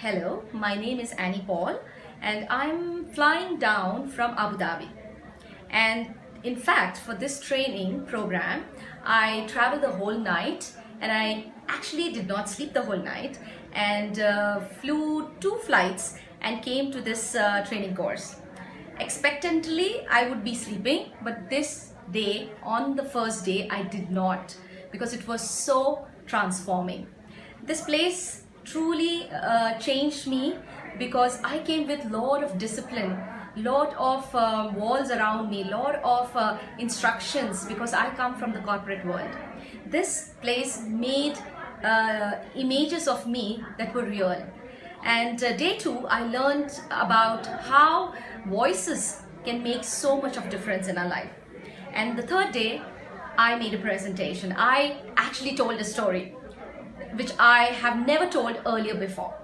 Hello, my name is Annie Paul and I'm flying down from Abu Dhabi. And in fact, for this training program, I traveled the whole night and I actually did not sleep the whole night and uh, flew two flights and came to this uh, training course. Expectantly, I would be sleeping, but this day, on the first day, I did not because it was so transforming. This place truly uh, changed me because I came with a lot of discipline lot of uh, walls around me lot of uh, instructions because I come from the corporate world. This place made uh, images of me that were real. And uh, day two I learned about how voices can make so much of difference in our life. And the third day I made a presentation. I actually told a story which I have never told earlier before.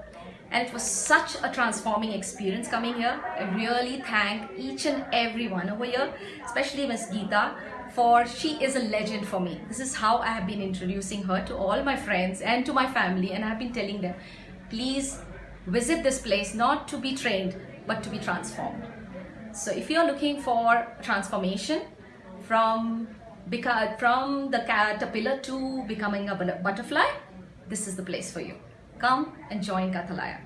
And it was such a transforming experience coming here. I really thank each and every one over here, especially Miss Geeta, for she is a legend for me. This is how I have been introducing her to all my friends and to my family and I have been telling them, please visit this place not to be trained but to be transformed. So if you're looking for transformation from from the caterpillar to becoming a butterfly, this is the place for you. Come and join Kathalaya.